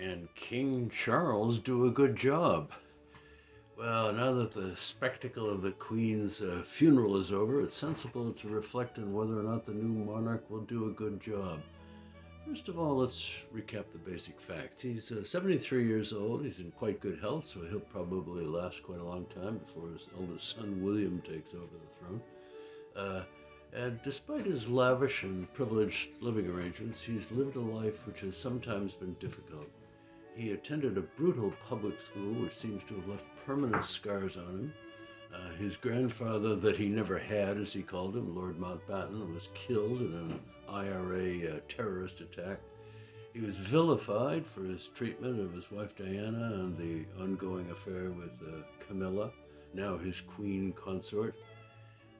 Can King Charles do a good job? Well, now that the spectacle of the Queen's uh, funeral is over, it's sensible to reflect on whether or not the new monarch will do a good job. First of all, let's recap the basic facts. He's uh, 73 years old, he's in quite good health, so he'll probably last quite a long time before his eldest son William takes over the throne. Uh, and despite his lavish and privileged living arrangements, he's lived a life which has sometimes been difficult. He attended a brutal public school which seems to have left permanent scars on him. Uh, his grandfather, that he never had, as he called him, Lord Mountbatten, was killed in an IRA uh, terrorist attack. He was vilified for his treatment of his wife Diana and the ongoing affair with uh, Camilla, now his queen consort.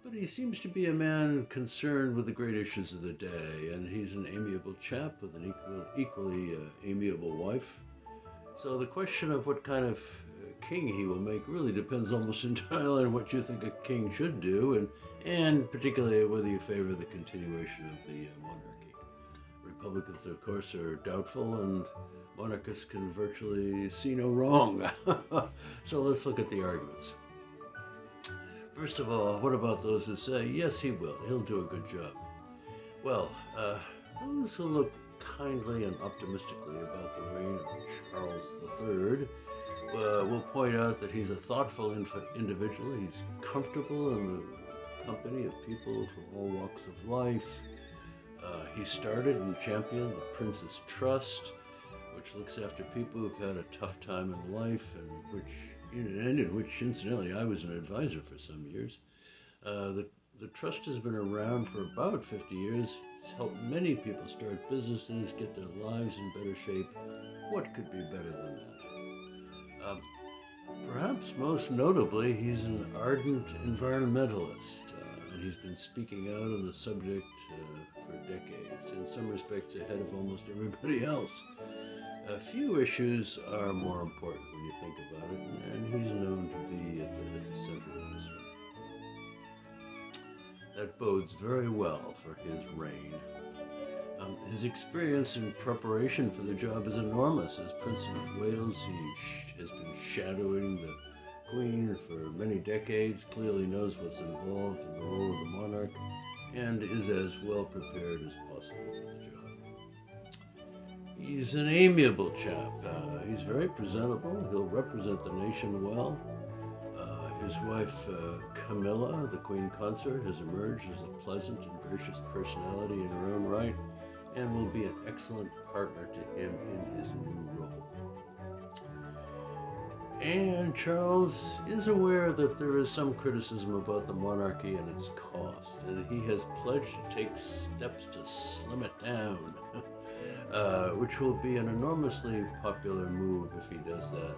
But he seems to be a man concerned with the great issues of the day, and he's an amiable chap with an equal, equally uh, amiable wife. So the question of what kind of uh, king he will make really depends almost entirely on what you think a king should do, and, and particularly whether you favor the continuation of the uh, monarchy. Republicans, of course, are doubtful, and monarchists can virtually see no wrong. so let's look at the arguments. First of all, what about those who say, yes, he will, he'll do a good job? Well, uh, those who look kindly and optimistically about the reign of Charles III uh, will point out that he's a thoughtful individual. He's comfortable in the company of people from all walks of life. Uh, he started and championed the Prince's Trust, which looks after people who've had a tough time in life and which and in which incidentally I was an advisor for some years. Uh, the, the trust has been around for about 50 years. It's helped many people start businesses, get their lives in better shape. What could be better than that? Um, perhaps most notably, he's an ardent environmentalist, uh, and he's been speaking out on the subject uh, for decades, in some respects ahead of almost everybody else. A few issues are more important when you think about it, That bodes very well for his reign. Um, his experience in preparation for the job is enormous. As Prince of Wales, he has been shadowing the Queen for many decades, clearly knows what's involved in the role of the monarch, and is as well prepared as possible for the job. He's an amiable chap. Uh, he's very presentable. He'll represent the nation well. His wife, uh, Camilla, the Queen Consort, has emerged as a pleasant and gracious personality in her own right and will be an excellent partner to him in his new role. And Charles is aware that there is some criticism about the monarchy and its cost, and he has pledged to take steps to slim it down. Uh, which will be an enormously popular move if he does that.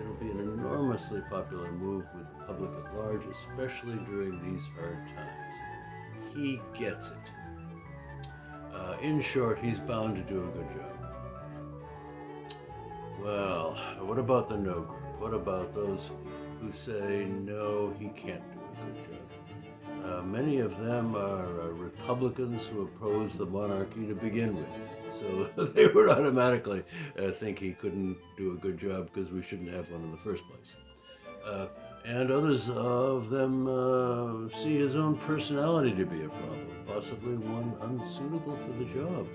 It'll be an enormously popular move with the public at large, especially during these hard times. He gets it. Uh, in short, he's bound to do a good job. Well, what about the no group? What about those who say, no, he can't do a good job? Uh, many of them are uh, Republicans who oppose the monarchy to begin with. So they would automatically uh, think he couldn't do a good job because we shouldn't have one in the first place. Uh, and others of them uh, see his own personality to be a problem, possibly one unsuitable for the job.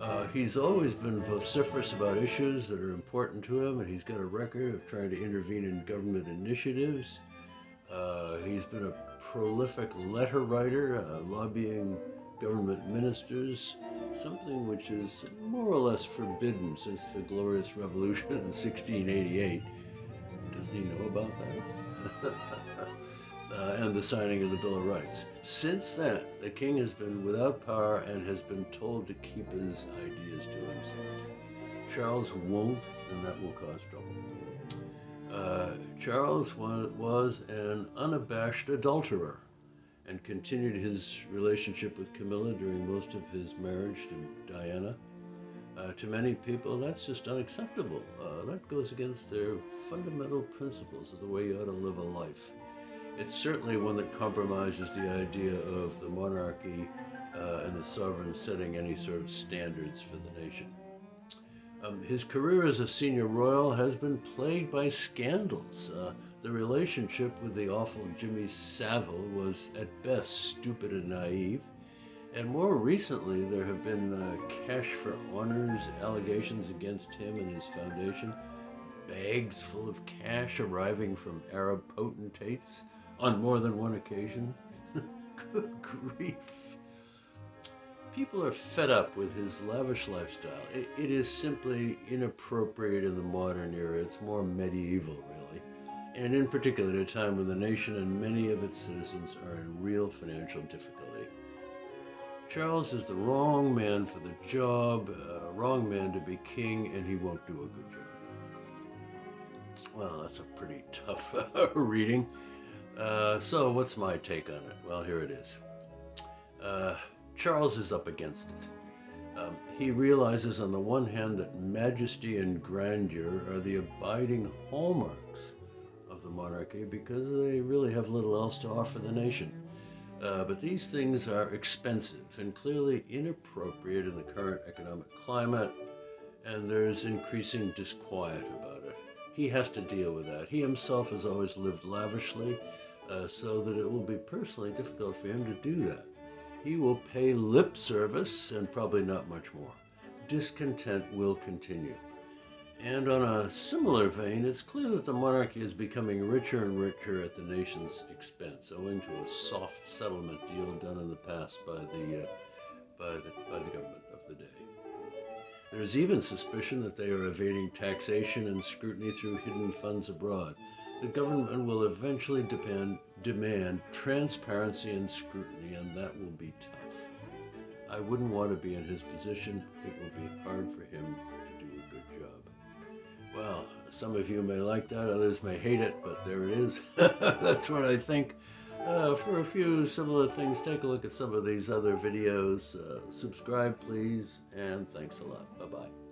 Uh, he's always been vociferous about issues that are important to him, and he's got a record of trying to intervene in government initiatives. Uh, he's been a prolific letter writer, uh, lobbying government ministers, something which is more or less forbidden since the Glorious Revolution in 1688. Doesn't he know about that? uh, and the signing of the Bill of Rights. Since then, the king has been without power and has been told to keep his ideas to himself. Charles won't, and that will cause trouble. Uh, Charles was, was an unabashed adulterer and continued his relationship with Camilla during most of his marriage to Diana. Uh, to many people, that's just unacceptable. Uh, that goes against their fundamental principles of the way you ought to live a life. It's certainly one that compromises the idea of the monarchy uh, and the sovereign setting any sort of standards for the nation. Um, his career as a senior royal has been plagued by scandals. Uh, the relationship with the awful Jimmy Savile was at best stupid and naive. And more recently, there have been uh, cash for honors allegations against him and his foundation, bags full of cash arriving from Arab potentates on more than one occasion. Good grief. People are fed up with his lavish lifestyle. It, it is simply inappropriate in the modern era. It's more medieval, really. And in particular, at a time when the nation and many of its citizens are in real financial difficulty. Charles is the wrong man for the job, uh, wrong man to be king, and he won't do a good job. Well, that's a pretty tough reading. Uh, so, what's my take on it? Well, here it is. Uh, Charles is up against it. Um, he realizes, on the one hand, that majesty and grandeur are the abiding hallmarks of the monarchy because they really have little else to offer the nation. Uh, but these things are expensive and clearly inappropriate in the current economic climate, and there's increasing disquiet about it. He has to deal with that. He himself has always lived lavishly, uh, so that it will be personally difficult for him to do that. He will pay lip service and probably not much more. Discontent will continue. And on a similar vein, it's clear that the monarchy is becoming richer and richer at the nation's expense, owing to a soft settlement deal done in the past by the, uh, by the, by the government of the day. There is even suspicion that they are evading taxation and scrutiny through hidden funds abroad. The government will eventually depend, demand transparency and scrutiny, and that will be tough. I wouldn't want to be in his position. It will be hard for him to do a good job. Well, some of you may like that, others may hate it, but there it is. That's what I think. Uh, for a few similar things, take a look at some of these other videos. Uh, subscribe, please, and thanks a lot. Bye-bye.